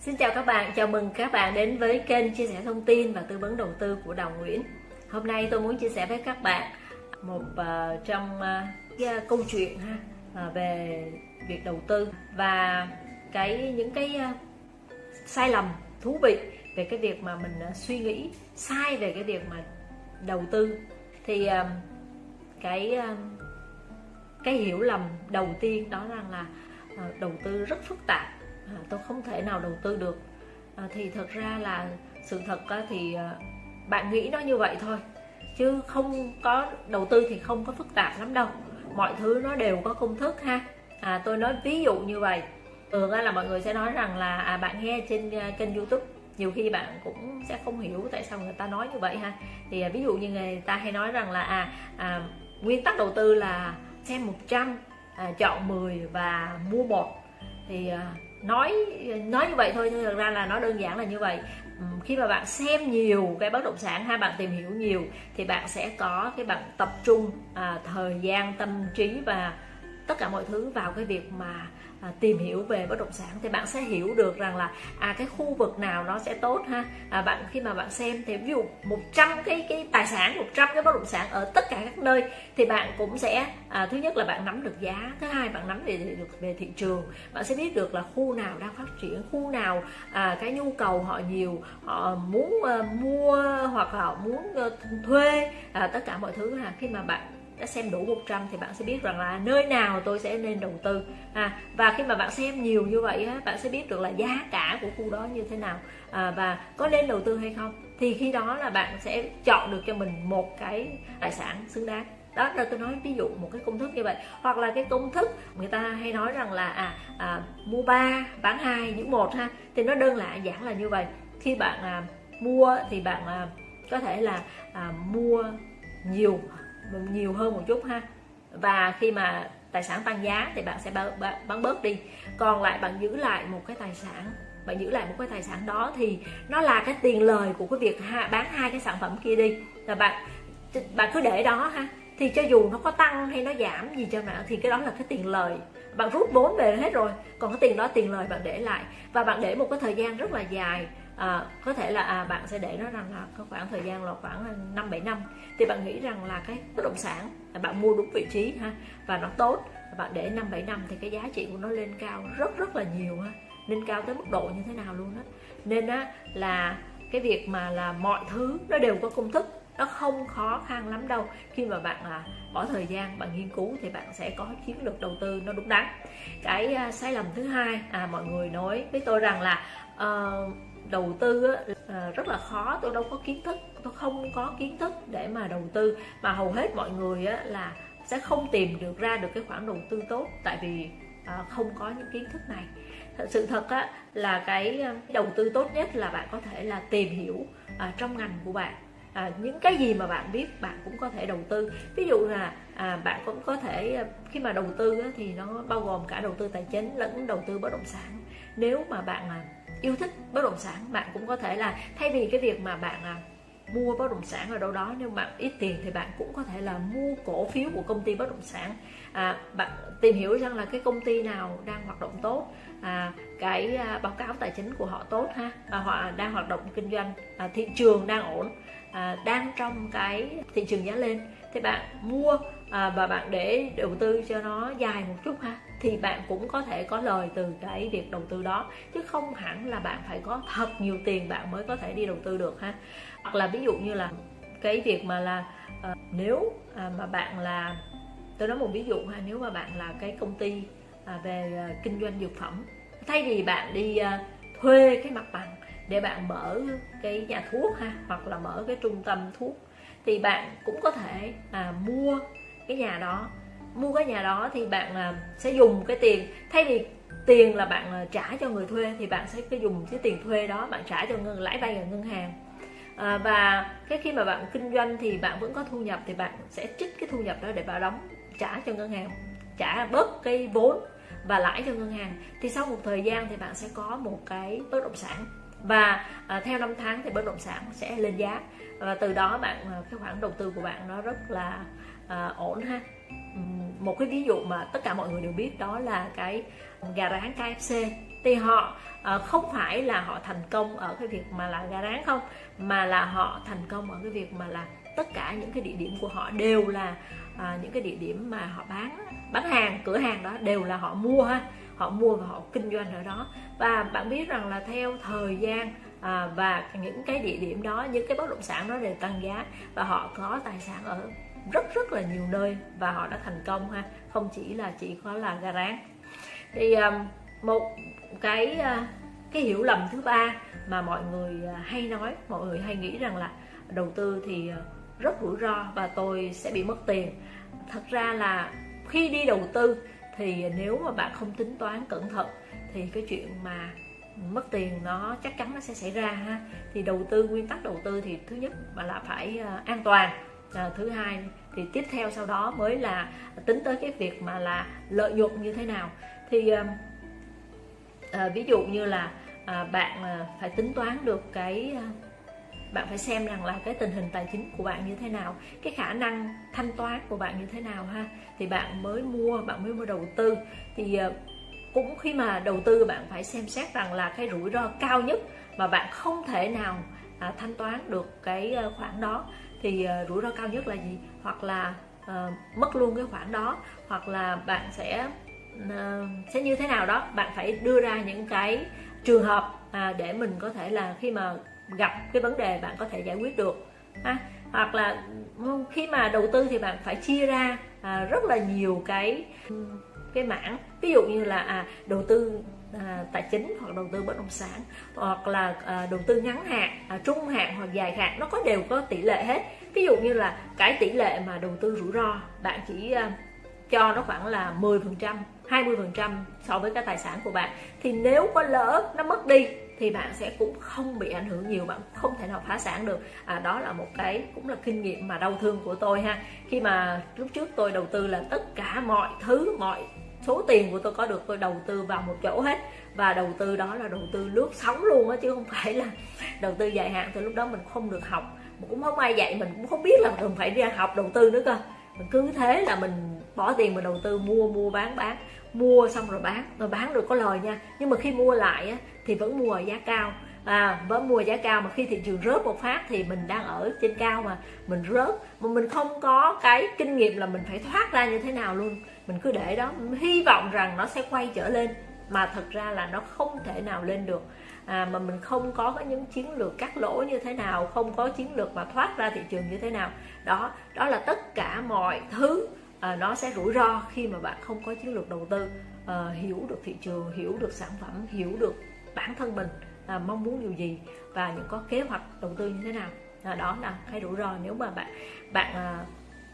Xin chào các bạn, chào mừng các bạn đến với kênh chia sẻ thông tin và tư vấn đầu tư của Đào Nguyễn. Hôm nay tôi muốn chia sẻ với các bạn một uh, trong uh, câu chuyện ha uh, về việc đầu tư và cái những cái uh, sai lầm thú vị về cái việc mà mình uh, suy nghĩ sai về cái việc mà đầu tư thì uh, cái uh, cái hiểu lầm đầu tiên đó rằng là uh, đầu tư rất phức tạp à, tôi không thể nào đầu tư được. À, thì thật ra là sự thật á, thì à, bạn nghĩ nó như vậy thôi chứ không có đầu tư thì không có phức tạp lắm đâu. Mọi thứ nó đều có công thức ha. À, tôi nói ví dụ như vậy. Thường là mọi người sẽ nói rằng là à, bạn nghe trên uh, kênh youtube. Nhiều khi bạn cũng sẽ không hiểu tại sao người ta nói như vậy ha. Thì à, ví dụ như người ta hay nói rằng là à, à nguyên tắc đầu tư là xem 100 à, chọn 10 và mua một. Thì à, nói nói như vậy thôi nhưng thực ra là nó đơn giản là như vậy. Ừ, khi mà bạn xem nhiều cái bất động sản hay bạn tìm hiểu nhiều thì bạn sẽ có cái bạn tập trung à, thời gian tâm trí và tất cả mọi thứ vào cái việc mà à, tìm hiểu về bất động sản thì bạn sẽ hiểu được rằng là à cái khu vực nào nó sẽ tốt ha. À, bạn khi mà bạn xem thì ví dụ 100 cái cái tài sản 100 cái bất động sản ở tất cả các nơi thì bạn cũng sẽ à, thứ nhất là bạn nắm được giá thứ hai bạn nắm về được về thị trường. Bạn sẽ biết được là khu nào đang phát triển khu nào à, cái nhu cầu họ nhiều họ muốn à, mua hoặc họ muốn à, thuê à, tất cả mọi thứ là khi mà bạn đã xem đủ 100 thì bạn sẽ biết rằng là nơi nào tôi sẽ nên đầu tư. À, và khi mà bạn xem nhiều như vậy á, bạn sẽ biết được là giá cả của khu đó như thế nào à, và có nên đầu tư hay không. Thì khi đó là bạn sẽ chọn được cho mình một cái tài sản xứng đáng. Đó là tôi nói ví dụ một cái công thức như vậy. Hoặc là cái công thức người ta hay nói rằng là à, à mua ba bán hai những một ha thì nó đơn lạ giản là như vậy. Khi bạn à, mua thì bạn à, có thể là à, mua nhiều nhiều hơn một chút ha. Và khi mà tài sản tăng giá thì bạn sẽ bán bớt đi. Còn lại bạn giữ lại một cái tài sản, bạn giữ lại một cái tài sản đó thì nó là cái tiền lời của cái việc bán hai cái sản phẩm kia đi. Là bạn bạn cứ để đó ha. Thì cho dù nó có tăng hay nó giảm gì cho nào thì cái đó là cái tiền lời. Bạn rút vốn về hết rồi, còn cái tiền đó tiền lời bạn để lại. Và bạn để một cái thời gian rất là dài à, có thể là à, bạn sẽ để nó rằng là có khoảng thời gian là khoảng à, năm bảy năm thì bạn nghĩ rằng là cái bất động sản bạn mua đúng vị trí ha và nó tốt bạn để năm bảy năm thì cái giá trị của nó lên cao rất rất là nhiều ha lên cao tới mức độ như thế nào luôn á. Nên á là cái việc mà là mọi thứ nó đều có công thức nó không khó khăn lắm đâu. Khi mà bạn là bỏ thời gian bạn nghiên cứu thì bạn sẽ có chiến lược đầu tư nó đúng đắn. Cái à, sai lầm thứ hai à mọi người nói với tôi rằng là uh, đầu tư á, ờ, rất là khó. Tôi đâu có kiến thức tôi không có kiến thức để mà đầu tư. Mà hầu hết mọi người á, là sẽ không tìm được ra được cái khoản đầu tư tốt tại vì à, không có những kiến thức này. Sự thật á, là cái ờ, đầu tư tốt nhất là bạn có thể là tìm hiểu à, trong ngành của bạn. À, những cái gì mà bạn biết bạn cũng có thể đầu tư. Ví dụ là à, bạn cũng có thể khi mà đầu tư á, thì nó bao gồm cả đầu tư tài chính lẫn đầu tư bất động sản. Nếu mà bạn à, yêu thích bất động sản bạn cũng có thể là thay vì cái việc mà bạn à, mua bất động sản ở đâu đó nếu bạn ít tiền thì bạn cũng có thể là mua cổ phiếu của công ty bất động sản. À, bạn tìm hiểu rằng là cái công ty nào đang hoạt động tốt à, cái à, báo cáo tài chính của họ tốt ha à, họ đang hoạt động kinh doanh à, thị trường đang ổn à, đang trong cái thị trường giá lên thì bạn mua à, và bạn để đầu tư cho nó dài một chút ha thì bạn cũng có thể có lời từ cái việc đầu tư đó. Chứ không hẳn là bạn phải có thật nhiều tiền bạn mới có thể đi đầu tư được ha. Hoặc là ví dụ như là cái việc mà là à, nếu à, mà bạn là tôi nói một ví dụ ha nếu mà bạn là cái công ty à, về à, kinh doanh dược phẩm thay vì bạn đi à, thuê cái mặt bằng để bạn mở cái nhà thuốc ha hoặc là mở cái trung tâm thuốc thì bạn cũng có thể à, mua cái nhà đó. Mua cái nhà đó thì bạn à, sẽ dùng cái tiền. Thay vì tiền là bạn à, trả cho người thuê thì bạn sẽ cái dùng cái tiền thuê đó bạn trả cho ngân lãi vay ở ngân hàng. À, và cái khi mà bạn kinh doanh thì bạn vẫn có thu nhập thì bạn sẽ trích cái thu nhập đó để bạn đóng trả cho ngân hàng trả bớt cái vốn và lãi cho ngân hàng. Thì sau một thời gian thì bạn sẽ có một cái bất động sản. Và à, theo năm tháng thì bất động sản sẽ lên giá. Và từ đó bạn à, cái khoản đầu tư của bạn nó rất là à, ổn ha. Một cái ví dụ mà tất cả mọi người đều biết đó là cái gà rán KFC thì họ à, không phải là họ thành công ở cái việc mà là gà rán không mà là họ thành công ở cái việc mà là tất cả những cái địa điểm của họ đều là à, những cái địa điểm mà họ bán bán hàng cửa hàng đó đều là họ mua ha. Họ mua và họ kinh doanh ở đó. Và bạn biết rằng là theo thời gian à, và những cái địa điểm đó những cái bất động sản đó đều tăng giá và họ có tài sản ở rất rất là nhiều nơi và họ đã thành công ha. Không chỉ là chỉ có là gà rán thì um, một cái uh, cái hiểu lầm thứ ba mà mọi người uh, hay nói, mọi người hay nghĩ rằng là đầu tư thì uh, rất rủi ro và tôi sẽ bị mất tiền. Thật ra là khi đi đầu tư thì nếu mà bạn không tính toán cẩn thận thì cái chuyện mà mất tiền nó chắc chắn nó sẽ xảy ra ha. Thì đầu tư, nguyên tắc đầu tư thì thứ nhất mà là phải an toàn à, thứ hai thì tiếp theo sau đó mới là tính tới cái việc mà là lợi nhuận như thế nào. Thì à, à, ví dụ như là à, bạn à, phải tính toán được cái à, bạn phải xem rằng là cái tình hình tài chính của bạn như thế nào cái khả năng thanh toán của bạn như thế nào ha. Thì bạn mới mua bạn mới mua đầu tư. Thì à, cũng khi mà đầu tư bạn phải xem xét rằng là cái rủi ro cao nhất mà bạn không thể nào à, thanh toán được cái à, khoản đó thì uh, rủi ro cao nhất là gì? Hoặc là uh, mất luôn cái khoản đó hoặc là bạn sẽ uh, sẽ như thế nào đó bạn phải đưa ra những cái trường hợp à, để mình có thể là khi mà gặp cái vấn đề bạn có thể giải quyết được à, hoặc là ừ, khi mà đầu tư thì bạn phải chia ra à, rất là nhiều cái ừ, cái mảng. Ví dụ như là à, đầu tư à, tài chính hoặc đầu tư bất động sản hoặc là à, đầu tư ngắn hạn à, trung hạn hoặc dài hạn nó có đều có tỷ lệ hết. Ví dụ như là cái tỷ lệ mà đầu tư rủi ro bạn chỉ à, cho nó khoảng là 10 phần trăm 20 phần trăm so với cái tài sản của bạn. Thì nếu có lỡ nó mất đi thì bạn sẽ cũng không bị ảnh hưởng nhiều bạn không thể nào phá sản được. À, đó là một cái cũng là kinh nghiệm mà đau thương của tôi ha. Khi mà lúc trước tôi đầu tư là tất cả mọi thứ mọi số tiền của tôi có được tôi đầu tư vào một chỗ hết. Và đầu tư đó là đầu tư lướt sóng luôn á chứ không phải là đầu tư dài hạn. Thì lúc đó mình không được học. Cũng không ai dạy mình cũng không biết là mình phải ra học đầu tư nữa cơ. Mình cứ thế là mình bỏ tiền mình đầu tư mua mua bán bán. Mua xong rồi bán. Rồi bán được có lời nha. Nhưng mà khi mua lại á, thì vẫn mua ở giá cao. À vẫn mua giá cao. Mà khi thị trường rớt một phát thì mình đang ở trên cao mà. Mình rớt. Mà mình không có cái kinh nghiệm là mình phải thoát ra như thế nào luôn mình cứ để đó. Hy vọng rằng nó sẽ quay trở lên mà thật ra là nó không thể nào lên được. À, mà mình không có những chiến lược cắt lỗ như thế nào không có chiến lược mà thoát ra thị trường như thế nào. Đó đó là tất cả mọi thứ à, nó sẽ rủi ro khi mà bạn không có chiến lược đầu tư. À, hiểu được thị trường hiểu được sản phẩm hiểu được bản thân mình à, mong muốn điều gì và những có kế hoạch đầu tư như thế nào. À, đó là cái rủi ro. Nếu mà bạn bạn à,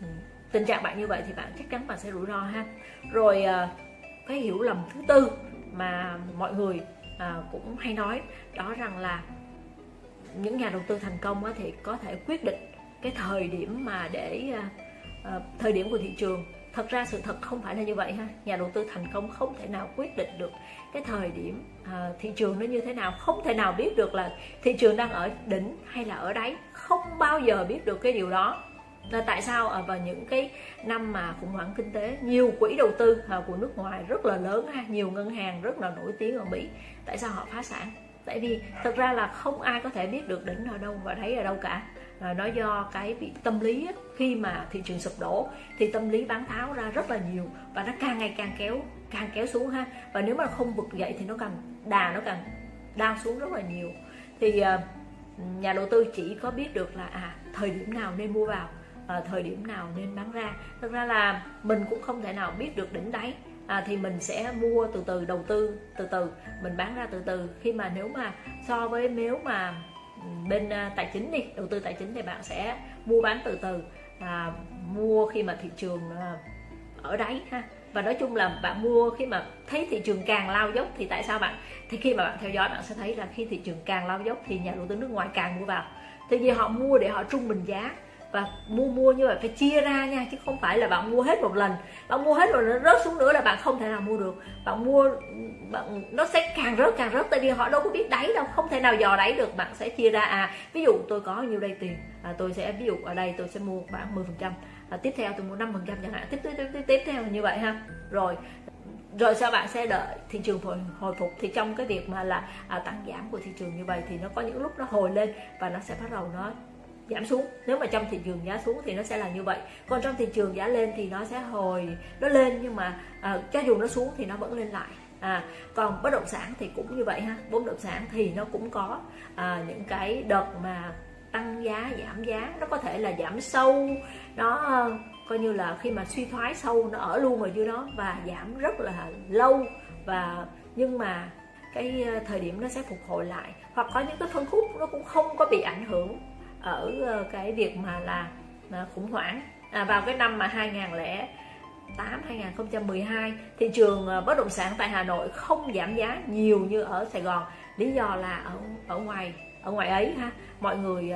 ừ, tình trạng bạn như vậy thì bạn chắc chắn bạn sẽ rủi ro ha. Rồi ờ, cái hiểu lầm thứ tư mà mọi người ờ, cũng hay nói đó rằng là những nhà đầu tư thành công thì có thể quyết định cái thời điểm mà để ờ, thời điểm của thị trường. Thật ra sự thật không phải là như vậy ha. Nhà đầu tư thành công không thể nào quyết định được cái thời điểm à, thị trường nó như thế nào không thể nào biết được là thị trường đang ở đỉnh hay là ở đáy không bao giờ biết được cái điều đó là tại sao? À, ở vào những cái năm mà khủng hoảng kinh tế nhiều quỹ đầu tư à, của nước ngoài rất là lớn ha nhiều ngân hàng rất là nổi tiếng ở Mỹ. Tại sao họ phá sản? Tại vì thật ra là không ai có thể biết được đỉnh ở đâu và thấy ở đâu cả. À, nó do cái bị tâm lý ấy, khi mà thị trường sụp đổ thì tâm lý bán tháo ra rất là nhiều và nó càng ngày càng kéo càng kéo xuống ha. Và nếu mà không vực dậy thì nó càng đà nó càng đau xuống rất là nhiều. Thì à, nhà đầu tư chỉ có biết được là à thời điểm nào nên mua vào à, thời điểm nào nên bán ra. Thực ra là mình cũng không thể nào biết được đỉnh đáy. À, thì mình sẽ mua từ từ đầu tư từ từ mình bán ra từ từ. Khi mà nếu mà so với nếu mà bên à, tài chính đi đầu tư tài chính thì bạn sẽ mua bán từ từ à, mua khi mà thị trường à, ở đáy ha. Và nói chung là bạn mua khi mà thấy thị trường càng lao dốc thì tại sao bạn thì khi mà bạn theo dõi bạn sẽ thấy là khi thị trường càng lao dốc thì nhà đầu tư nước ngoài càng mua vào. Thì vì họ mua để họ trung bình giá và mua mua như vậy phải chia ra nha chứ không phải là bạn mua hết một lần. Bạn mua hết rồi nó rớt xuống nữa là bạn không thể nào mua được. Bạn mua bạn nó sẽ càng rớt càng rớt tại vì họ đâu có biết đáy đâu không thể nào dò đáy được. Bạn sẽ chia ra à ví dụ tôi có nhiêu đây tiền à, tôi sẽ ví dụ ở đây tôi sẽ mua khoảng 10 phần trăm à, tiếp theo tôi mua 5 phần trăm chẳng hạn tiếp tiếp tiếp tiếp tiếp theo như vậy ha. Rồi rồi sau bạn sẽ đợi thị trường hồi, hồi phục. Thì trong cái việc mà là à, tăng giảm của thị trường như vậy thì nó có những lúc nó hồi lên và nó sẽ bắt đầu nó giảm xuống. Nếu mà trong thị trường giá xuống thì nó sẽ là như vậy. Còn trong thị trường giá lên thì nó sẽ hồi nó lên nhưng mà à, cho dù nó xuống thì nó vẫn lên lại. À, còn bất động sản thì cũng như vậy ha. Bất động sản thì nó cũng có à, những cái đợt mà tăng giá giảm giá. Nó có thể là giảm sâu nó ờ, coi như là khi mà suy thoái sâu nó ở luôn ở dưới đó và giảm rất là lâu. Và nhưng mà cái ờ, thời điểm nó sẽ phục hồi lại. Hoặc có những cái phân khúc nó cũng không có bị ảnh hưởng ở ờ, cái việc mà là, ờ, khủng hoảng à, vào cái năm mà 2008 2012 thị trường ờ, bất động sản tại Hà Nội không giảm giá nhiều như ở Sài Gòn. Lý do là ở ở ngoài ở ngoài ấy ha mọi người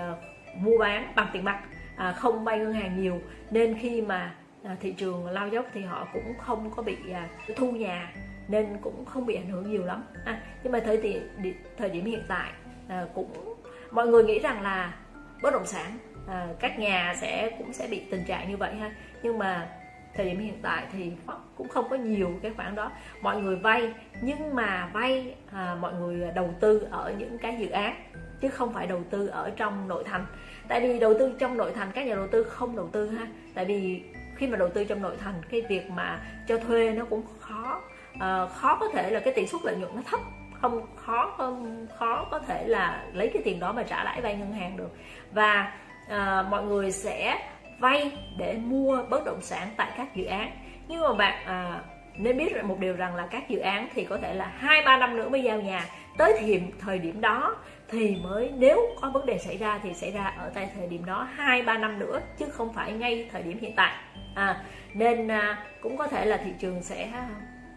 mua bán bằng tiền mặt à, không vay ngân hàng nhiều. Nên khi mà à, thị trường lao dốc thì họ cũng không có bị à, thu nhà nên cũng không bị ảnh hưởng nhiều lắm. À, nhưng mà thời điểm thời điểm hiện tại à, cũng mọi người nghĩ rằng là bất động sản. À, các nhà sẽ cũng sẽ bị tình trạng như vậy ha. Nhưng mà thời điểm hiện tại thì cũng không có nhiều cái khoản đó. Mọi người vay nhưng mà vay à, mọi người đầu tư ở những cái dự án chứ không phải đầu tư ở trong nội thành. Tại vì đầu tư trong nội thành các nhà đầu tư không đầu tư ha. Tại vì khi mà đầu tư trong nội thành cái việc mà cho thuê nó cũng khó. À, khó có thể là cái tỷ suất lợi nhuận nó thấp không khó hơn khó có thể là lấy cái tiền đó mà trả lãi vay ngân hàng được. Và à, mọi người sẽ vay để mua bất động sản tại các dự án. Nhưng mà bạn à, nên biết một điều rằng là các dự án thì có thể là hai ba năm nữa mới giao nhà. Tới thì thời điểm đó thì mới nếu có vấn đề xảy ra thì xảy ra ở tại thời điểm đó hai ba năm nữa chứ không phải ngay thời điểm hiện tại. À, nên à, cũng có thể là thị trường sẽ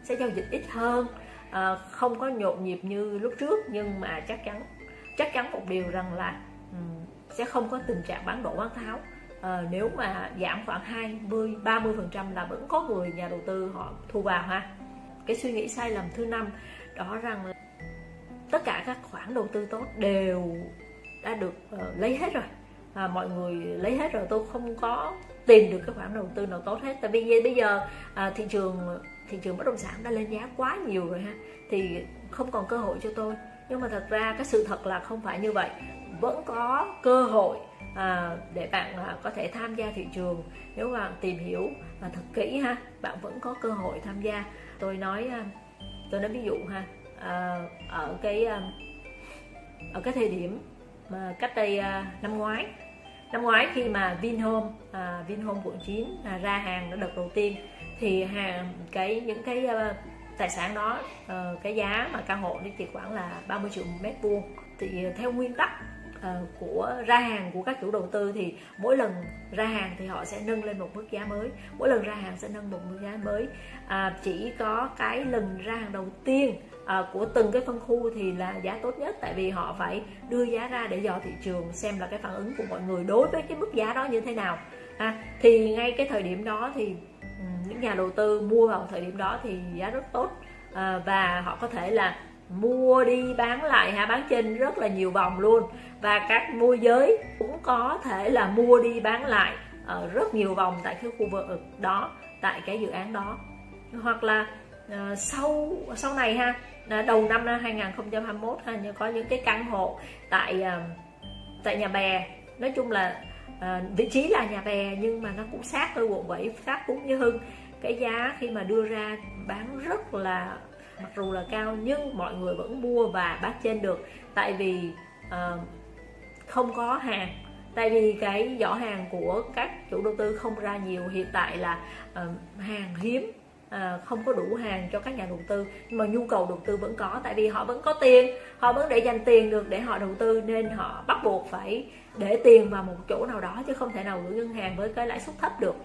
sẽ giao dịch ít hơn à, không có nhộn nhịp như lúc trước nhưng mà chắc chắn chắc chắn một điều rằng là um, sẽ không có tình trạng bán đổ bán tháo. À, nếu mà giảm khoảng 20 30 phần trăm là vẫn có người nhà đầu tư họ thu vào ha. Cái suy nghĩ sai lầm thứ năm đó rằng là tất cả các khoản đầu tư tốt đều đã được uh, lấy hết rồi. À, mọi người lấy hết rồi tôi không có tìm được cái khoản đầu tư nào tốt hết. Tại vì bây giờ à, thị trường thị trường bất động sản đã lên giá quá nhiều rồi ha. Thì không còn cơ hội cho tôi. Nhưng mà thật ra cái sự thật là không phải như vậy. Vẫn có cơ hội à, để bạn à, có thể tham gia thị trường. Nếu bạn tìm hiểu và thật kỹ ha bạn vẫn có cơ hội tham gia. Tôi nói à, tôi nói ví dụ ha à, ở cái à, ở cái thời điểm mà cách đây à, năm ngoái năm ngoái khi mà Vinhome à, Vinhome quận 9 à, ra hàng nó đợt đầu tiên thì hàng cái những cái uh, tài sản đó uh, cái giá mà căn hộ thì chỉ khoảng là 30 triệu một mét vuông. Thì ờ, theo nguyên tắc uh, của ra hàng của các chủ đầu tư thì mỗi lần ra hàng thì họ sẽ nâng lên một mức giá mới. Mỗi lần ra hàng sẽ nâng một mức giá mới. À, chỉ có cái lần ra hàng đầu tiên à, của từng cái phân khu thì là giá tốt nhất. Tại vì họ phải đưa giá ra để dò thị trường xem là cái phản ứng của mọi người đối với cái mức giá đó như thế nào. À, thì ngay cái thời điểm đó thì ừ, những nhà đầu tư mua vào thời điểm đó thì giá rất tốt. À, và họ có thể là mua đi bán lại ha bán trên rất là nhiều vòng luôn. Và các môi giới cũng có thể là mua đi bán lại ở rất nhiều vòng tại cái khu vực đó tại cái dự án đó. Hoặc là uh, sau sau này ha đầu năm 2021 ha có những cái căn hộ tại uh, tại nhà bè. Nói chung là uh, vị trí là nhà bè nhưng mà nó cũng sát với quận 7 sát cũng như hưng cái giá khi mà đưa ra bán rất là mặc dù là cao nhưng mọi người vẫn mua và bán trên được. Tại vì uh, không có hàng. Tại vì cái giỏ hàng của các chủ đầu tư không ra nhiều. Hiện tại là uh, hàng hiếm à, không có đủ hàng cho các nhà đầu tư. Nhưng mà nhu cầu đầu tư vẫn có. Tại vì họ vẫn có tiền. Họ vẫn để dành tiền được để họ đầu tư. Nên họ bắt buộc phải để tiền vào một chỗ nào đó chứ không thể nào gửi ngân hàng với cái lãi suất thấp được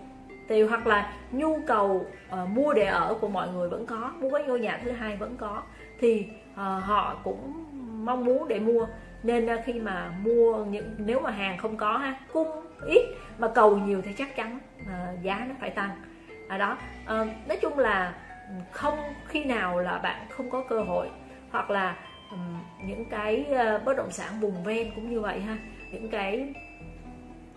thì hoặc là nhu cầu uh, mua để ở của mọi người vẫn có mua cái ngôi nhà thứ hai vẫn có thì uh, họ cũng mong muốn để mua. Nên uh, khi mà mua những nếu mà hàng không có ha cung ít mà cầu nhiều thì chắc chắn uh, giá nó phải tăng. À đó uh, nói chung là ừ, không khi nào là bạn không có cơ hội hoặc là um, những cái uh, bất động sản vùng ven cũng như vậy ha những cái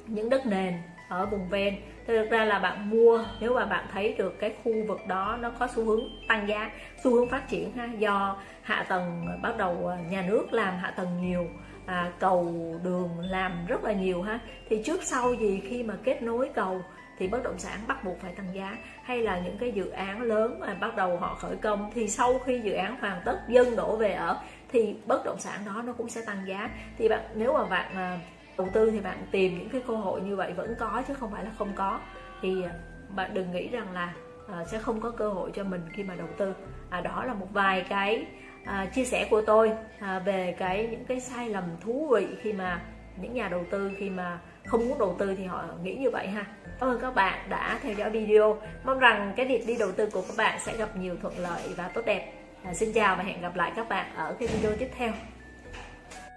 những đất nền ở vùng ven. Thực ra là bạn mua nếu mà bạn thấy được cái khu vực đó nó có xu hướng tăng giá xu hướng phát triển ha do hạ tầng bắt đầu à, nhà nước làm hạ tầng nhiều à, cầu đường làm rất là nhiều ha thì trước sau gì khi mà kết nối cầu thì bất động sản bắt buộc phải tăng giá. Hay là những cái dự án lớn mà bắt đầu họ khởi công thì sau khi dự án hoàn tất dân đổ về ở thì bất động sản đó nó cũng sẽ tăng giá. Thì bạn nếu mà bạn à, đầu tư thì bạn tìm những cái cơ hội như vậy vẫn có chứ không phải là không có. Thì à, bạn đừng nghĩ rằng là à, sẽ không có cơ hội cho mình khi mà đầu tư. À, đó là một vài cái à, chia sẻ của tôi à, về cái những cái sai lầm thú vị khi mà những nhà đầu tư khi mà không muốn đầu tư thì họ nghĩ như vậy ha. Cảm ơn các bạn đã theo dõi video. Mong rằng cái việc đi đầu tư của các bạn sẽ gặp nhiều thuận lợi và tốt đẹp. À, xin chào và hẹn gặp lại các bạn ở cái video tiếp theo.